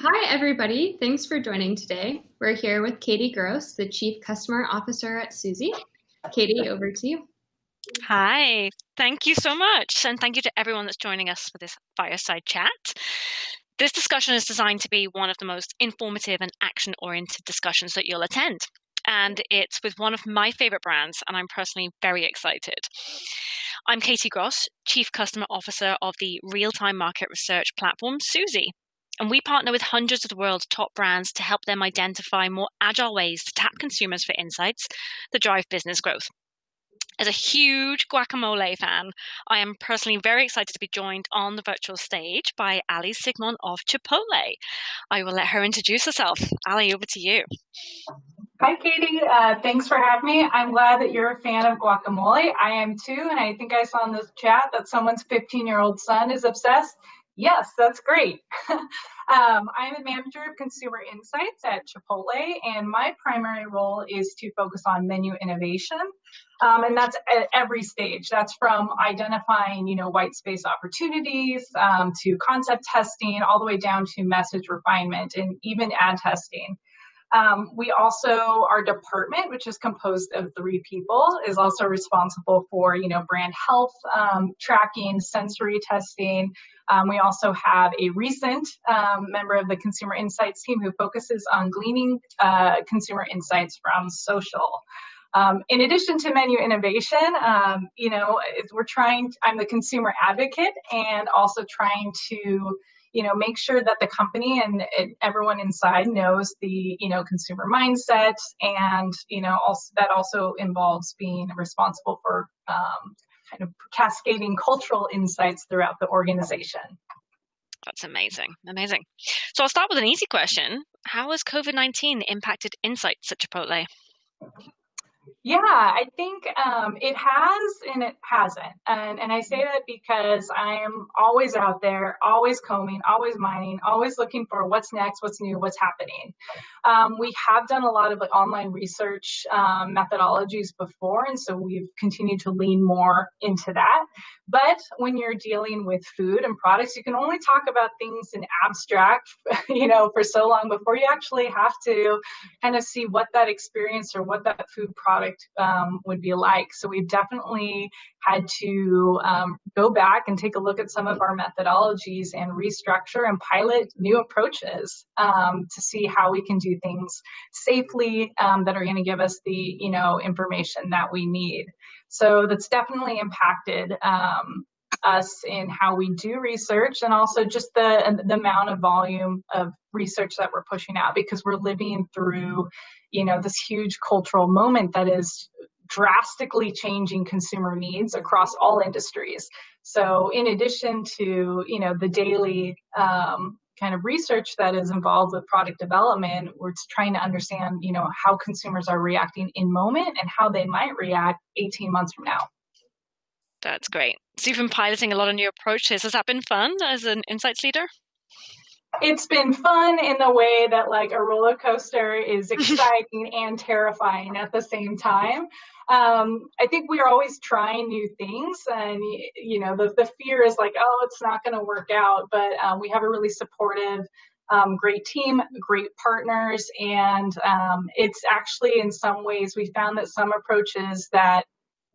Hi, everybody. Thanks for joining today. We're here with Katie Gross, the Chief Customer Officer at Suzy. Katie, over to you. Hi, thank you so much. And thank you to everyone that's joining us for this fireside chat. This discussion is designed to be one of the most informative and action oriented discussions that you'll attend. And it's with one of my favorite brands, and I'm personally very excited. I'm Katie Gross, Chief Customer Officer of the real time market research platform Suzy. And we partner with hundreds of the world's top brands to help them identify more agile ways to tap consumers for insights that drive business growth. As a huge guacamole fan, I am personally very excited to be joined on the virtual stage by Ali Sigmon of Chipotle. I will let her introduce herself. Ali, over to you. Hi, Katie. Uh, thanks for having me. I'm glad that you're a fan of guacamole. I am too, and I think I saw in this chat that someone's 15 year old son is obsessed. Yes, that's great. um, I'm a manager of consumer insights at Chipotle, and my primary role is to focus on menu innovation. Um, and that's at every stage. That's from identifying, you know, white space opportunities um, to concept testing, all the way down to message refinement and even ad testing. Um, we also, our department, which is composed of three people, is also responsible for, you know, brand health um, tracking, sensory testing. Um, we also have a recent um, member of the consumer insights team who focuses on gleaning uh, consumer insights from social. Um, in addition to menu innovation, um, you know, we're trying, I'm the consumer advocate and also trying to you know make sure that the company and everyone inside knows the you know consumer mindset and you know also that also involves being responsible for um, kind of cascading cultural insights throughout the organization. That's amazing. Amazing. So i'll start with an easy question. How has covid-19 impacted insights at chipotle yeah, I think um, it has and it hasn't. And, and I say that because I am always out there, always combing, always mining, always looking for what's next, what's new, what's happening. Um, we have done a lot of like online research um, methodologies before, and so we've continued to lean more into that. But when you're dealing with food and products, you can only talk about things in abstract, you know, for so long before you actually have to kind of see what that experience or what that food product um, would be like. So we've definitely had to um, go back and take a look at some of our methodologies and restructure and pilot new approaches um, to see how we can do things safely um, that are going to give us the you know information that we need. So that's definitely impacted um, us in how we do research and also just the, the amount of volume of research that we're pushing out because we're living through you know this huge cultural moment that is drastically changing consumer needs across all industries. So in addition to you know the daily um, kind of research that is involved with product development we're trying to understand you know how consumers are reacting in moment and how they might react 18 months from now. That's great. So you've been piloting a lot of new approaches has that been fun as an insights leader it's been fun in the way that like a roller coaster is exciting and terrifying at the same time um, I think we are always trying new things, and you know, the, the fear is like, oh, it's not going to work out. But um, we have a really supportive, um, great team, great partners, and um, it's actually in some ways we found that some approaches that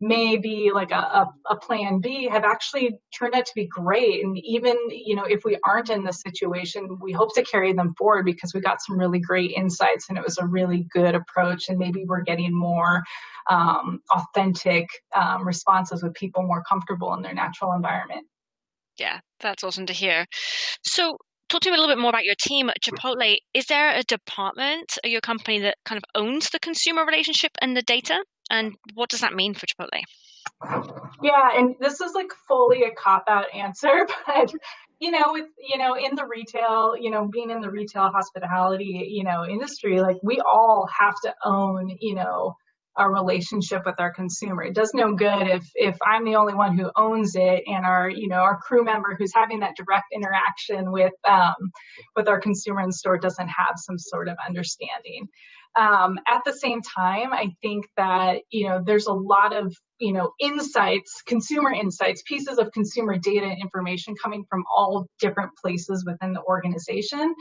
maybe like a, a, a, plan B have actually turned out to be great. And even, you know, if we aren't in this situation, we hope to carry them forward because we got some really great insights and it was a really good approach. And maybe we're getting more um, authentic um, responses with people more comfortable in their natural environment. Yeah, that's awesome to hear. So, talk to me a little bit more about your team at Chipotle. Is there a department at your company that kind of owns the consumer relationship and the data? And what does that mean for Chipotle? Yeah, and this is like fully a cop out answer, but you know, with you know, in the retail, you know, being in the retail hospitality, you know, industry, like we all have to own, you know, our relationship with our consumer. It does no good if if I'm the only one who owns it and our you know our crew member who's having that direct interaction with um, with our consumer in store doesn't have some sort of understanding. Um, at the same time, I think that you know there's a lot of you know insights, consumer insights, pieces of consumer data and information coming from all different places within the organization,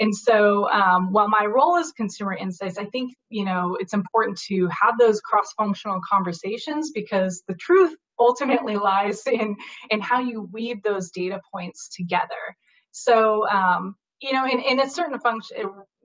And so, um, while my role is consumer insights, I think you know it's important to have those cross-functional conversations because the truth ultimately lies in in how you weave those data points together. So, um, you know, in, in a certain function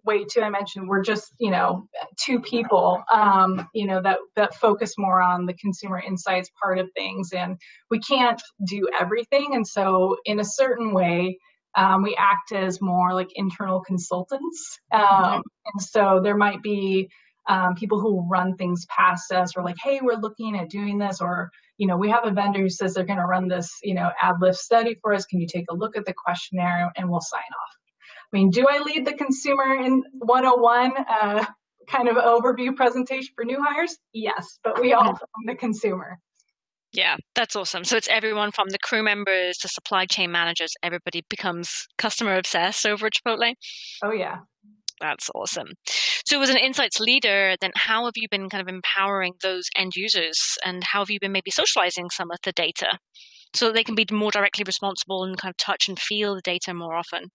way too, I mentioned we're just you know two people, um, you know, that that focus more on the consumer insights part of things, and we can't do everything. And so, in a certain way um, we act as more like internal consultants. Um, mm-hmm. And so there might be um, people who run things past us or like, hey, we're looking at doing this, or, you know, we have a vendor who says they're going to run this, you know, ad lift study for us. Can you take a look at the questionnaire and we'll sign off? I mean, do I lead the consumer in 101 uh, kind of overview presentation for new hires? Yes, but we all mm-hmm. own the consumer. Yeah, that's awesome. So it's everyone from the crew members to supply chain managers, everybody becomes customer obsessed over at Chipotle. Oh, yeah. That's awesome. So, as an insights leader, then how have you been kind of empowering those end users and how have you been maybe socializing some of the data so that they can be more directly responsible and kind of touch and feel the data more often?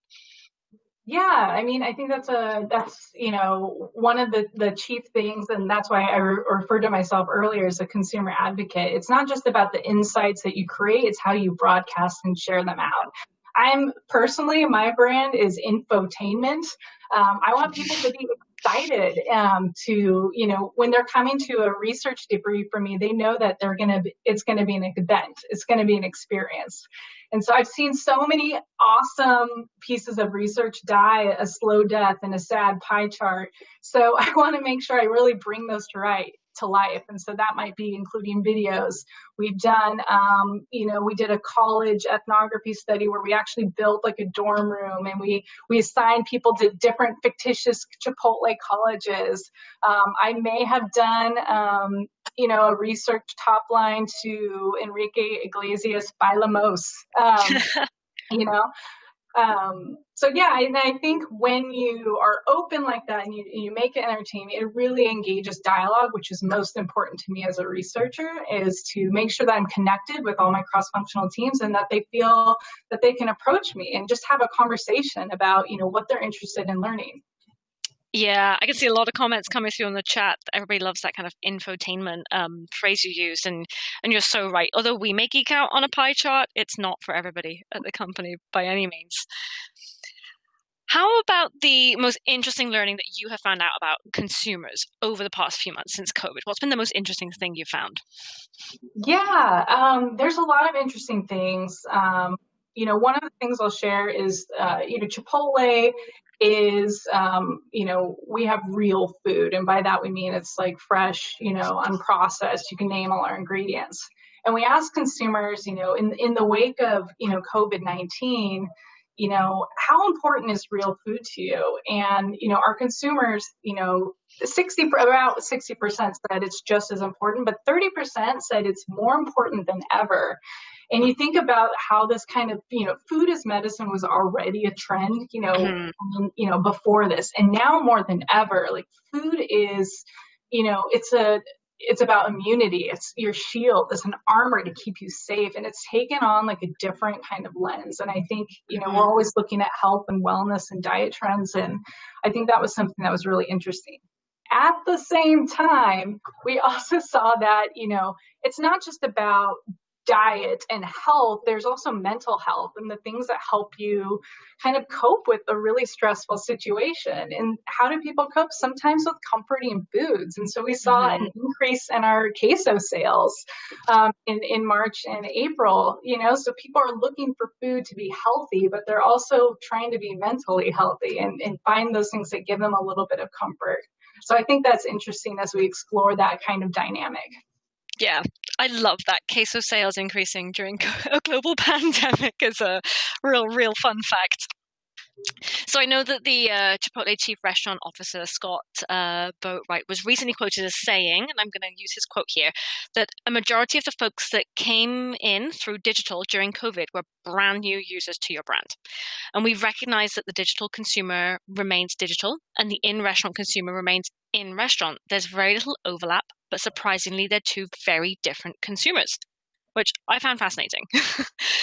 Yeah, I mean, I think that's a that's you know one of the the chief things, and that's why I re- referred to myself earlier as a consumer advocate. It's not just about the insights that you create; it's how you broadcast and share them out. I'm personally, my brand is infotainment. Um, I want people to be excited um, to, you know, when they're coming to a research debrief for me, they know that they're going to, it's going to be an event, it's going to be an experience. And so I've seen so many awesome pieces of research die a slow death in a sad pie chart. So I want to make sure I really bring those to right to life. And so that might be including videos. We've done, um, you know, we did a college ethnography study where we actually built like a dorm room and we we assigned people to different fictitious Chipotle colleges. Um, I may have done, um, you know, a research top line to Enrique Iglesias Bailamos. Um, you know, um, so yeah, and I think when you are open like that and you, you make it entertaining, it really engages dialogue, which is most important to me as a researcher, is to make sure that I'm connected with all my cross-functional teams and that they feel that they can approach me and just have a conversation about, you know, what they're interested in learning. Yeah, I can see a lot of comments coming through on the chat. Everybody loves that kind of infotainment um, phrase you use, and and you're so right. Although we may geek out on a pie chart, it's not for everybody at the company by any means. How about the most interesting learning that you have found out about consumers over the past few months since COVID? What's been the most interesting thing you've found? Yeah, um, there's a lot of interesting things. Um, you know, one of the things I'll share is, uh, you know, Chipotle is um, you know we have real food and by that we mean it's like fresh you know unprocessed you can name all our ingredients and we ask consumers you know in in the wake of you know covid-19 you know how important is real food to you and you know our consumers you know 60 about 60% said it's just as important but 30% said it's more important than ever and you think about how this kind of you know food as medicine was already a trend you know mm-hmm. you know before this and now more than ever like food is you know it's a it's about immunity. It's your shield. It's an armor to keep you safe and it's taken on like a different kind of lens. And i think you know we're mm-hmm. always looking at health and wellness and diet trends and i think that was something that was really interesting. At the same time we also saw that you know it's not just about diet and health, there's also mental health and the things that help you kind of cope with a really stressful situation. And how do people cope? Sometimes with comforting foods. And so we saw mm-hmm. an increase in our queso sales um, in, in March and April, you know, so people are looking for food to be healthy, but they're also trying to be mentally healthy and, and find those things that give them a little bit of comfort. So I think that's interesting as we explore that kind of dynamic. Yeah, I love that queso sales increasing during a global pandemic is a real, real fun fact. So I know that the uh, Chipotle chief restaurant officer Scott uh, Boatwright was recently quoted as saying, and I'm going to use his quote here, that a majority of the folks that came in through digital during COVID were brand new users to your brand, and we recognize that the digital consumer remains digital and the in-restaurant consumer remains in restaurant. There's very little overlap, but surprisingly, they're two very different consumers. which I found fascinating.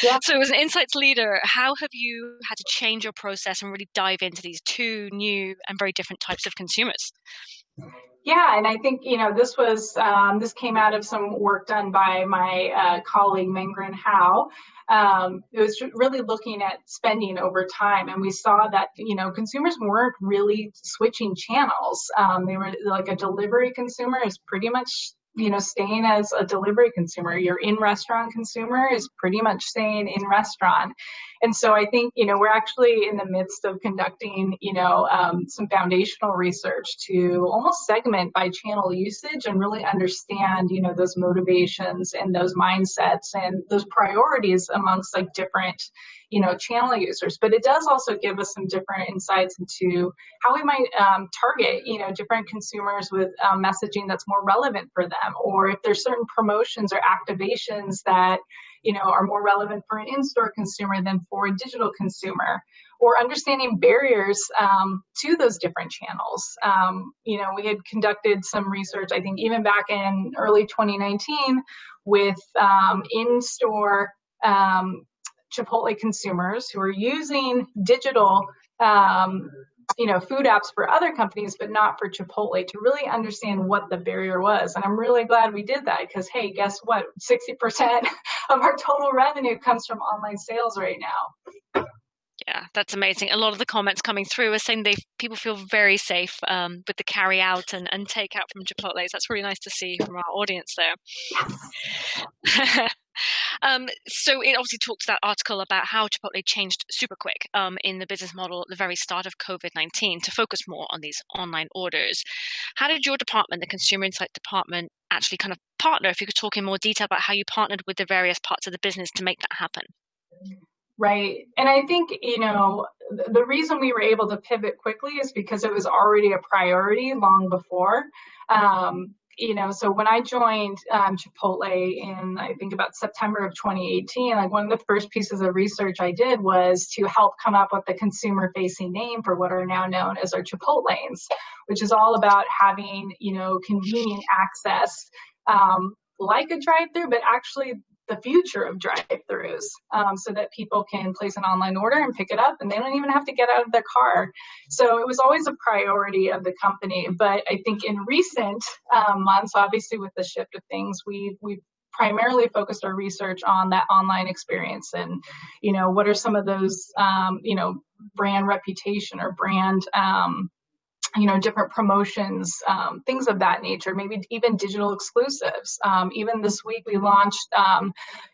Yeah. so, as an insights leader, how have you had to change your process and really dive into these two new and very different types of consumers? Yeah, and I think you know this was um, this came out of some work done by my uh, colleague Mengren Hao. Um, it was really looking at spending over time, and we saw that you know consumers weren't really switching channels. Um, they were like a delivery consumer is pretty much you know staying as a delivery consumer your in restaurant consumer is pretty much staying in restaurant. And so i think you know we're actually in the midst of conducting you know um, some foundational research to almost segment by channel usage and really understand you know those motivations and those mindsets and those priorities amongst like different you know channel users but it does also give us some different insights into how we might um, target you know different consumers with um, messaging that's more relevant for them or if there's certain promotions or activations that you know are more relevant for an in-store consumer than for a digital consumer or understanding barriers um, to those different channels. Um, you know, we had conducted some research, I think, even back in early 2019 with um, in-store um, Chipotle consumers who are using digital, um, you know, food apps for other companies, but not for Chipotle to really understand what the barrier was. And I'm really glad we did that because, hey, guess what? 60% of our total revenue comes from online sales right now. Yeah, that's amazing. A lot of the comments coming through are saying they people feel very safe um, with the carry out and, and take out from Chipotle's. That's really nice to see from our audience there. Yes. Um, so it obviously talks that article about how Chipotle changed super quick um, in the business model at the very start of COVID 19 to focus more on these online orders. How did your department, the Consumer Insight Department, actually kind of partner? If you could talk in more detail about how you partnered with the various parts of the business to make that happen. Right. And I think, you know, the reason we were able to pivot quickly is because it was already a priority long before. Um, you know, so when I joined um, Chipotle in, I think about September of 2018, like one of the first pieces of research I did was to help come up with the consumer facing name for what are now known as our Chipotlanes, which is all about having, you know, convenient access um, like a drive through, but actually the future of drive-throughs um, so that people can place an online order and pick it up and they don't even have to get out of their car. So it was always a priority of the company but i think in recent um, months obviously with the shift of things we we primarily focused our research on that online experience and you know what are some of those um, you know brand reputation or brand um, you know different promotions um, things of that nature maybe even digital exclusives um, even this week we launched um,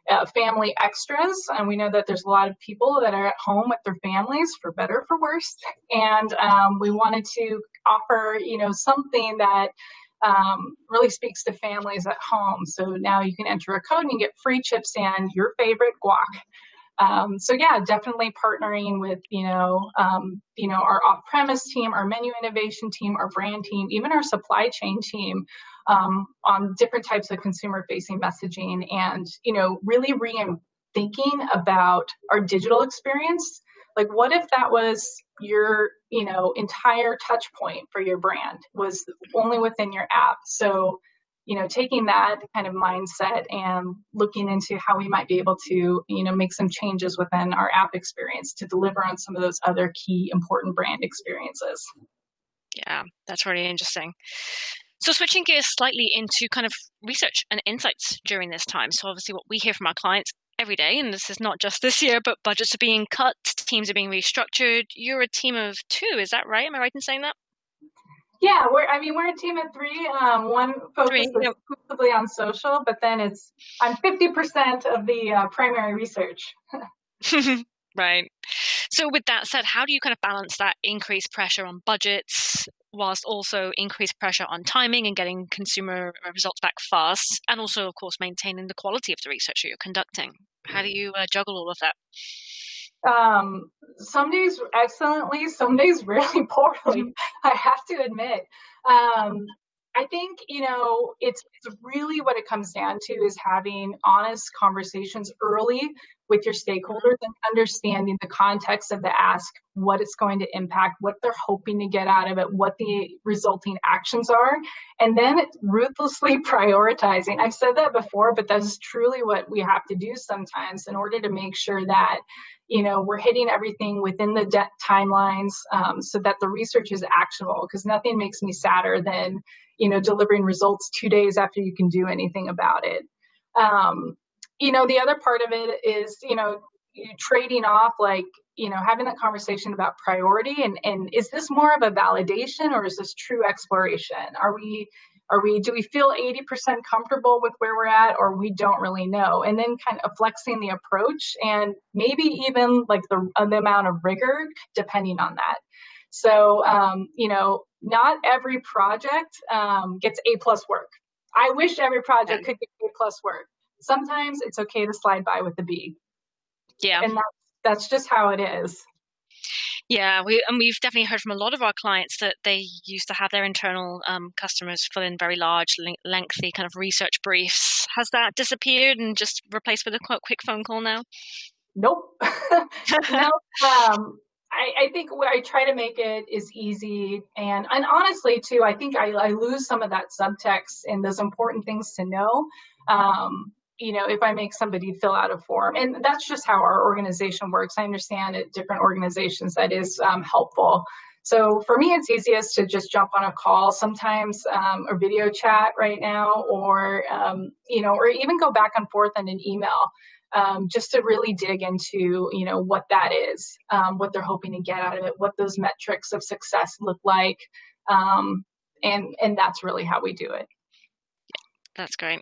uh, family extras and we know that there's a lot of people that are at home with their families for better for worse and um, we wanted to offer you know something that um, really speaks to families at home. So now you can enter a code and you get free chips and your favorite guac. Um, so yeah, definitely partnering with you know um, you know our off-premise team, our menu innovation team, our brand team, even our supply chain team um, on different types of consumer-facing messaging, and you know really rethinking about our digital experience. Like, what if that was your you know entire touch point for your brand was only within your app? So you know, taking that kind of mindset and looking into how we might be able to, you know, make some changes within our app experience to deliver on some of those other key important brand experiences. Yeah, that's really interesting. So, switching gears slightly into kind of research and insights during this time. So, obviously, what we hear from our clients every day, and this is not just this year, but budgets are being cut, teams are being restructured. You're a team of two, is that right? Am I right in saying that? Yeah, we're. I mean, we're a team of three. Um, one focuses three, yep. exclusively on social, but then it's I'm 50% of the uh, primary research. right. So, with that said, how do you kind of balance that increased pressure on budgets whilst also increased pressure on timing and getting consumer results back fast, and also, of course, maintaining the quality of the research that you're conducting? How do you uh, juggle all of that? Um, some days excellently, some days really poorly. I have to admit. Um, I think, you know, it's, it's really what it comes down to is having honest conversations early with your stakeholders and understanding the context of the ask, what it's going to impact, what they're hoping to get out of it, what the resulting actions are, and then ruthlessly prioritizing. I've said that before, but that's truly what we have to do sometimes in order to make sure that you know we're hitting everything within the debt timelines um, so that the research is actionable because nothing makes me sadder than you know delivering results two days after you can do anything about it. Um, you know the other part of it is you know trading off like you know having that conversation about priority and and is this more of a validation or is this true exploration? Are we are we do we feel 80% comfortable with where we're at or we don't really know and then kind of flexing the approach and maybe even like the, the amount of rigor depending on that so um, you know not every project um, gets a plus work i wish every project could get a plus work sometimes it's okay to slide by with the B. Yeah. And that's, that's just how it is. Yeah, we and we've definitely heard from a lot of our clients that they used to have their internal um, customers fill in very large, lengthy kind of research briefs. Has that disappeared and just replaced with a quick phone call now? Nope. no. Um, I, I, think what I try to make it is easy and and honestly too, I think I, I lose some of that subtext and those important things to know. Um, you know, if I make somebody fill out a form. And that's just how our organization works. I understand at different organizations that is um, helpful. So for me, it's easiest to just jump on a call sometimes um, or video chat right now, or, um, you know, or even go back and forth in an email. Um, just to really dig into you know what that is um, what they're hoping to get out of it what those metrics of success look like um, and and that's really how we do it that's great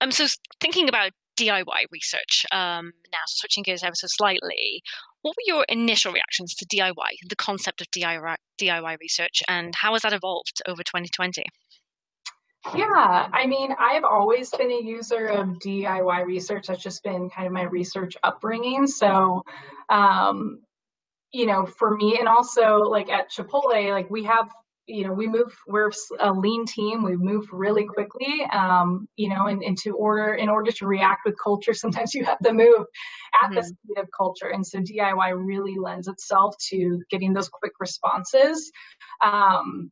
um, so thinking about DIY research um, now, switching gears ever so slightly, what were your initial reactions to DIY, the concept of DIY, DIY research, and how has that evolved over 2020? Yeah, I mean, I've always been a user of DIY research. That's just been kind of my research upbringing. So, um, you know, for me, and also like at Chipotle, like we have you know, we move, we're a lean team. We move really quickly, um, you know, and, and to order, in order to react with culture, sometimes you have to move at mm-hmm. the speed of culture. And so DIY really lends itself to getting those quick responses. Um,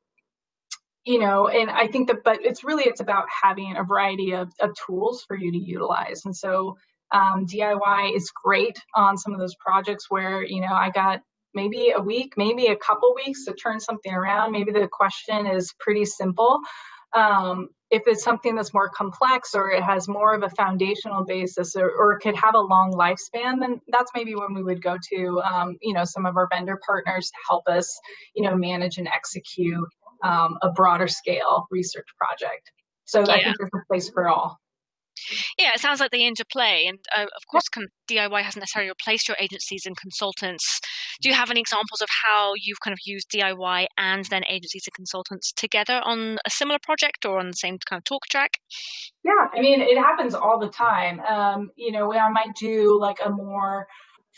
you know, and I think that, but it's really, it's about having a variety of, of tools for you to utilize. And so um, DIY is great on some of those projects where, you know, I got maybe a week, maybe a couple weeks to turn something around. Maybe the question is pretty simple. Um, if it's something that's more complex or it has more of a foundational basis or, or it could have a long lifespan, then that's maybe when we would go to, um, you know, some of our vendor partners to help us, you know, manage and execute um, a broader scale research project. So yeah. I think there's a place for all. Yeah, it sounds like they interplay. And uh, of course, DIY hasn't necessarily replaced your agencies and consultants. Do you have any examples of how you've kind of used DIY and then agencies and consultants together on a similar project or on the same kind of talk track? Yeah, I mean, it happens all the time. Um, you know, I might do like a more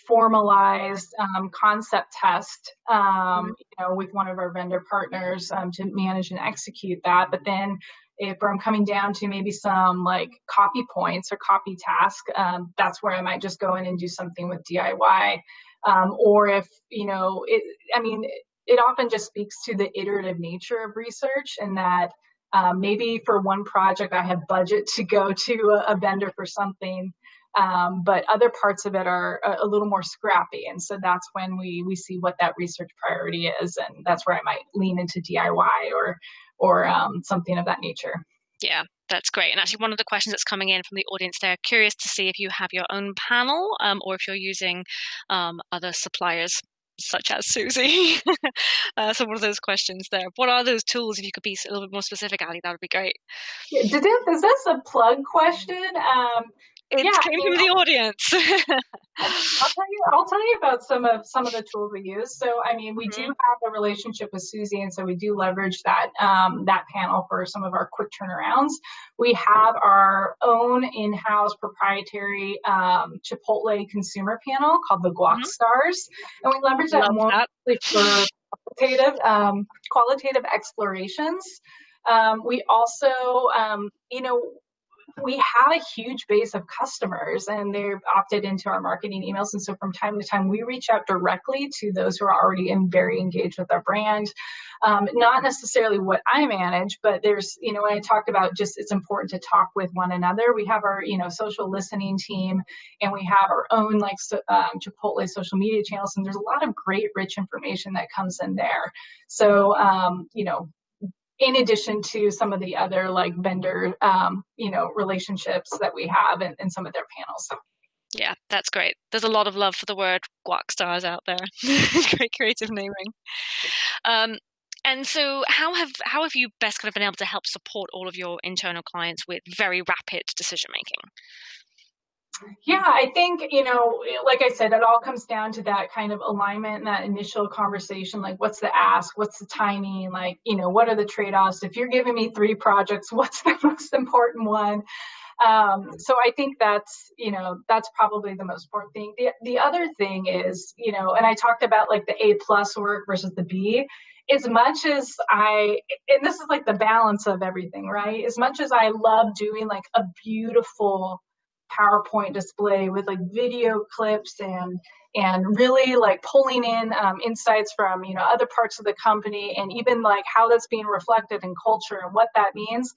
formalized um, concept test, um, mm-hmm. you know, with one of our vendor partners um, to manage and execute that. But then if I'm coming down to maybe some like copy points or copy task, um, that's where I might just go in and do something with DIY. Um, or if, you know, it, I mean, it often just speaks to the iterative nature of research and that um, maybe for one project I have budget to go to a, a vendor for something, um, but other parts of it are a, a, little more scrappy. And so that's when we, we see what that research priority is. And that's where I might lean into DIY or or um, something of that nature. Yeah, that's great. And actually, one of the questions that's coming in from the audience, they're curious to see if you have your own panel um, or if you're using um, other suppliers such as Suzy. uh, so, one of those questions there. What are those tools? If you could be a little bit more specific, Ali, that would be great. Yeah, is this a plug question? Um, it yeah, came from the audience. I'll tell you. I'll tell you about some of some of the tools we use. So, I mean, we mm-hmm. do have a relationship with Suzy, and so we do leverage that um, that panel for some of our quick turnarounds. We have our own in-house proprietary um, Chipotle consumer panel called the Guac mm-hmm. Stars, and we leverage that more for qualitative um, qualitative explorations. Um, we also, um, you know, we have a huge base of customers and they're opted into our marketing emails. And so from time to time, we reach out directly to those who are already in very engaged with our brand. Um, not necessarily what I manage, but there's, you know, when I talked about just it's important to talk with one another, we have our, you know, social listening team and we have our own like so, um, Chipotle social media channels. And there's a lot of great, rich information that comes in there. So, um, you know, in addition to some of the other like vendor um, you know relationships that we have in, in some of their panels yeah that's great. There's a lot of love for the word guac stars out there. Great creative naming. Um, and so how have how have you best kind of been able to help support all of your internal clients with very rapid decision making yeah, I think, you know, like I said, it all comes down to that kind of alignment and that initial conversation. Like, what's the ask? What's the timing? Like, you know, what are the trade offs? If you're giving me three projects, what's the most important one? Um, so I think that's, you know, that's probably the most important thing. The, the other thing is, you know, and I talked about like the A plus work versus the B as much as I, and this is like the balance of everything, right? As much as I love doing like a beautiful PowerPoint display with like video clips and and really like pulling in um, insights from you know other parts of the company and even like how that's being reflected in culture and what that means.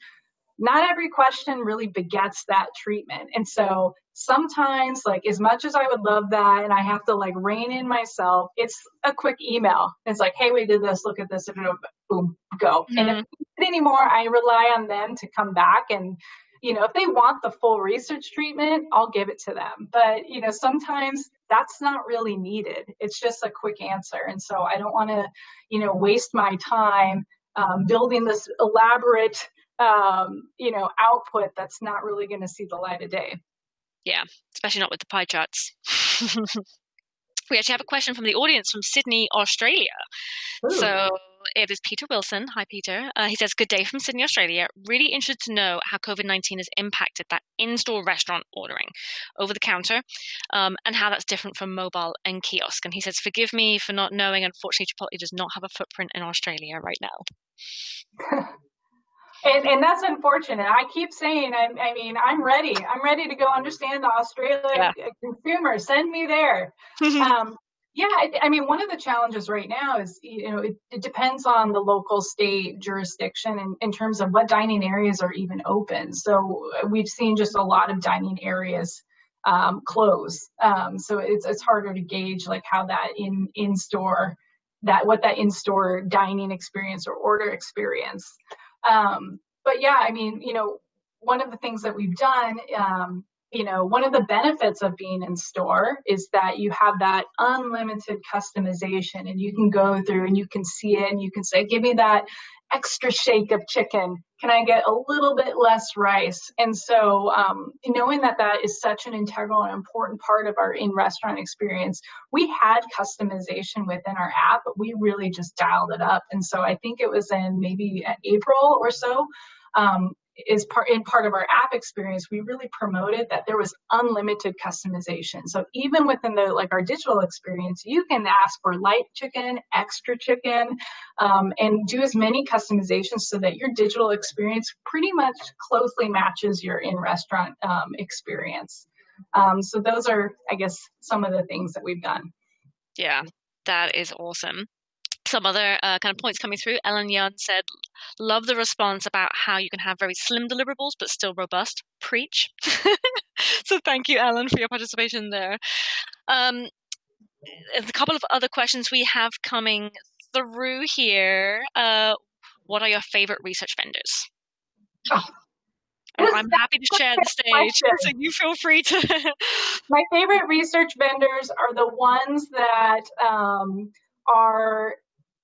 Not every question really begets that treatment. And so sometimes like as much as i would love that and i have to like rein in myself it's a quick email. It's like hey we did this. Look at this. And boom go. Mm-hmm. and if mm-hmm. anymore i rely on them to come back and you know, if they want the full research treatment, I'll give it to them. But, you know, sometimes that's not really needed. It's just a quick answer. And so I don't want to, you know, waste my time um, building this elaborate, um, you know, output that's not really going to see the light of day. Yeah, especially not with the pie charts. we actually have a question from the audience from Sydney, Australia. Ooh. So it is Peter Wilson. Hi, Peter. Uh, he says, Good day from Sydney, Australia. Really interested to know how COVID 19 has impacted that in store restaurant ordering over the counter um, and how that's different from mobile and kiosk. And he says, Forgive me for not knowing. Unfortunately, Chipotle does not have a footprint in Australia right now. and and that's unfortunate. I keep saying, I, I mean, I'm ready. I'm ready to go understand the Australian yeah. consumer. Send me there. um, yeah, I, I, mean, one of the challenges right now is, you know, it, it depends on the local state jurisdiction in, in terms of what dining areas are even open. So uh, we've seen just a lot of dining areas um, close. Um, so it's it's harder to gauge like how that in in store that what that in store dining experience or order experience. Um, but yeah, I mean, you know, one of the things that we've done um, you know, one of the benefits of being in store is that you have that unlimited customization and you can go through and you can see it and you can say, give me that extra shake of chicken. Can I get a little bit less rice? And so, um, knowing that that is such an integral and important part of our in restaurant experience, we had customization within our app, but we really just dialed it up. And so, I think it was in maybe April or so. Um, is part in part of our app experience we really promoted that there was unlimited customization. So even within the like our digital experience you can ask for light chicken extra chicken um, and do as many customizations so that your digital experience pretty much closely matches your in restaurant um, experience. Um, so those are i guess some of the things that we've done. Yeah that is awesome some other uh, kind of points coming through. Ellen Young said, "Love the response about how you can have very slim deliverables but still robust." Preach. so thank you, Ellen, for your participation there. Um, a couple of other questions we have coming through here. Uh, what are your favorite research vendors? Oh, I'm happy to share the stage, so you feel free to. My favorite research vendors are the ones that um, are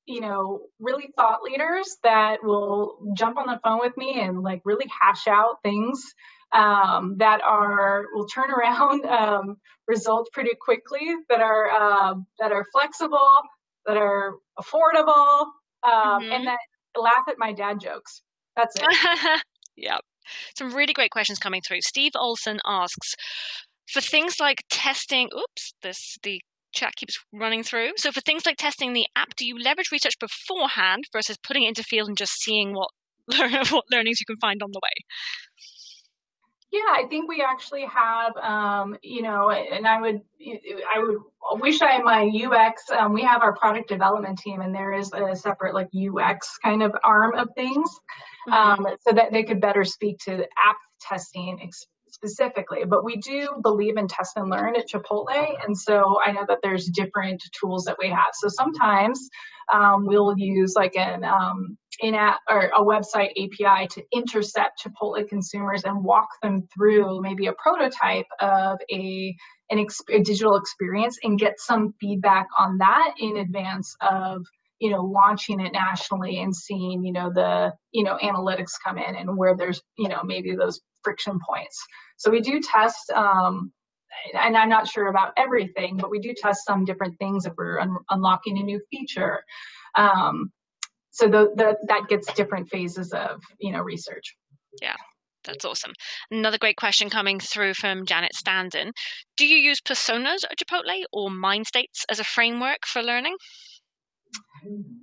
you know, really thought leaders that will jump on the phone with me and like really hash out things um, that are will turn around um, results pretty quickly, that are uh, that are flexible, that are affordable, um, mm-hmm. and that laugh at my dad jokes. That's it. yep. Some really great questions coming through. Steve Olson asks, for things like testing, oops, this the chat keeps running through. So for things like testing the app, do you leverage research beforehand versus putting it into field and just seeing what what learnings you can find on the way. Yeah, I think we actually have, um, you know, and I would, I would wish I my UX. Um, we have our product development team, and there is a separate like UX kind of arm of things, mm-hmm. um, so that they could better speak to app testing specifically. But we do believe in test and learn at Chipotle, and so I know that there's different tools that we have. So sometimes um, we'll use like an um, in app or a website API to intercept Chipotle consumers and walk them through maybe a prototype of a an a digital experience and get some feedback on that in advance of you know launching it nationally and seeing you know the you know analytics come in and where there's you know maybe those friction points so we do test um, and I'm not sure about everything, but we do test some different things if we're un- unlocking a new feature. Um, so the, the, that gets different phases of you know research. Yeah. That's awesome. Another great question coming through from Janet Standen. Do you use personas at Chipotle or mind states as a framework for learning?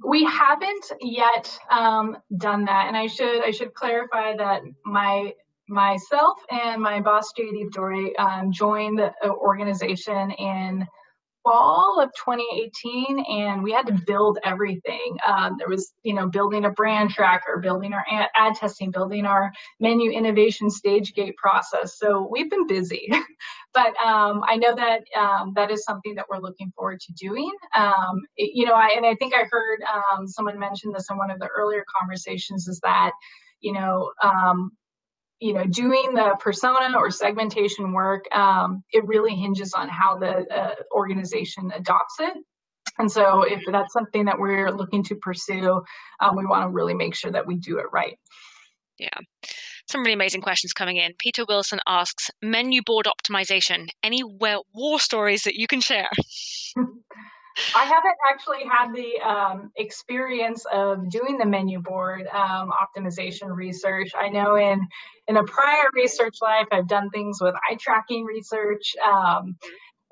We haven't yet um, done that, and I should I should clarify that my myself and my boss JD Dory um, joined the organization in fall of 2018 and we had to build everything. Um, there was you know building a brand tracker building our ad, ad testing building our menu innovation stage gate process. So we've been busy. But um, i know that um, that is something that we're looking forward to doing. Um, it, you know I, and i think i heard um, someone mention this in one of the earlier conversations is that you know um, you know, doing the persona or segmentation work, um, it really hinges on how the uh, organization adopts it. And so, if that's something that we're looking to pursue, um, we want to really make sure that we do it right. Yeah. Some really amazing questions coming in. Peter Wilson asks menu board optimization. Any war stories that you can share? I haven't actually had the um, experience of doing the menu board um, optimization research. I know in in a prior research life, I've done things with eye tracking research. Um,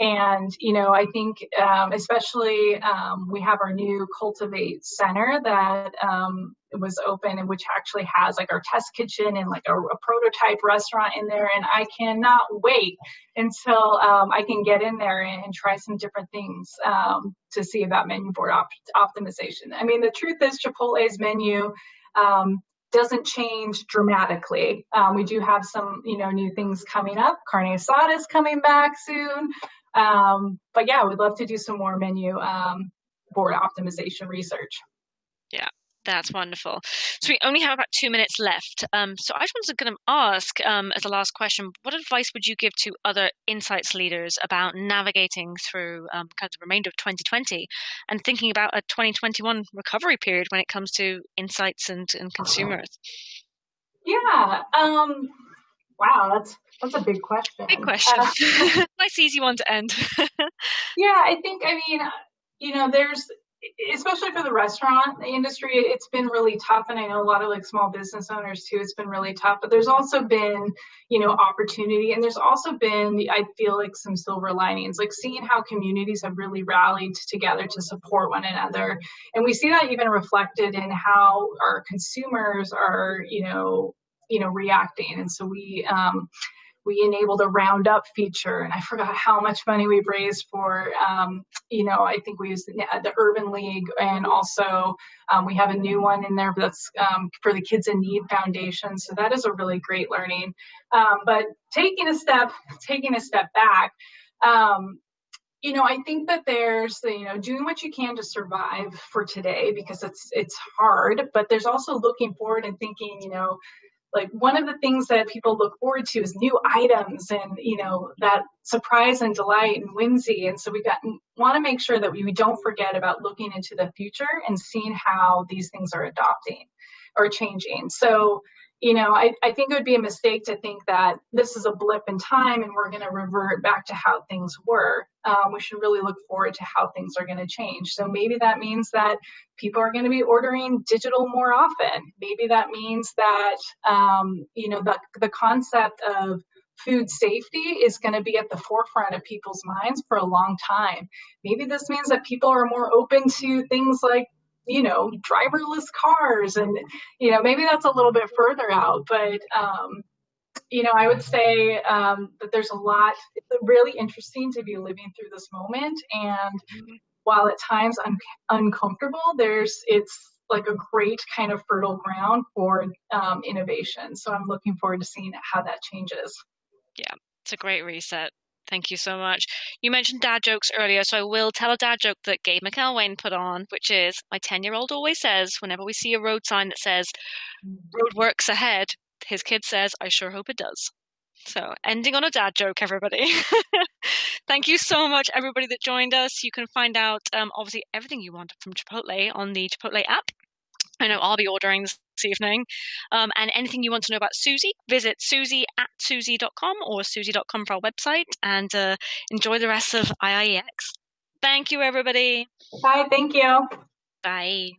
and, you know, I think um, especially um, we have our new Cultivate Center that um, was open and which actually has like our test kitchen and like a, a prototype restaurant in there. And I cannot wait until um, I can get in there and, and try some different things um, to see about menu board op- optimization. I mean, the truth is Chipotle's menu um, doesn't change dramatically. Um, we do have some, you know, new things coming up. Carne asada is coming back soon. Um, but yeah, we'd love to do some more menu um, board optimization research. Yeah, that's wonderful. So we only have about two minutes left. Um, so I just wanted to kind of ask, um, as a last question, what advice would you give to other insights leaders about navigating through um, kind of the remainder of 2020 and thinking about a 2021 recovery period when it comes to insights and, and consumers? Yeah. Um, wow, that's that's a big question. Big question. Uh, nice, easy one to end. yeah, I think. I mean, you know, there's especially for the restaurant industry it's been really tough and i know a lot of like small business owners too it's been really tough but there's also been you know opportunity and there's also been i feel like some silver linings like seeing how communities have really rallied together to support one another and we see that even reflected in how our consumers are you know you know reacting and so we um we enabled a roundup feature. And i forgot how much money we've raised for um, you know i think we used the, urban league and also um, we have a new one in there that's um, for the kids in need foundation. So that is a really great learning. Um, but taking a step taking a step back um, you know i think that there's you know doing what you can to survive for today because it's it's hard but there's also looking forward and thinking you know like one of the things that people look forward to is new items and you know that surprise and delight and whimsy. And so we got want to make sure that we, don't forget about looking into the future and seeing how these things are adopting or changing. So you know, I, I think it would be a mistake to think that this is a blip in time and we're going to revert back to how things were. Um, we should really look forward to how things are going to change. So maybe that means that people are going to be ordering digital more often. Maybe that means that, um, you know, the, the concept of food safety is going to be at the forefront of people's minds for a long time. Maybe this means that people are more open to things like you know, driverless cars. And, you know, maybe that's a little bit further out, but, um, you know, I would say um, that there's a lot, it's really interesting to be living through this moment. And mm-hmm. while at times I'm uncomfortable, there's, it's like a great kind of fertile ground for um, innovation. So I'm looking forward to seeing how that changes. Yeah, it's a great reset. Thank you so much. You mentioned dad jokes earlier, so I will tell a dad joke that Gabe McElwain put on, which is my 10 year old always says, whenever we see a road sign that says, road works ahead, his kid says, I sure hope it does. So, ending on a dad joke, everybody. Thank you so much, everybody that joined us. You can find out, um, obviously, everything you want from Chipotle on the Chipotle app. I know I'll be ordering this evening. Um, and anything you want to know about Suzy, visit suzy at suzy.com or suzy.com for our website and uh, enjoy the rest of IIEX. Thank you, everybody. Bye. Thank you. Bye.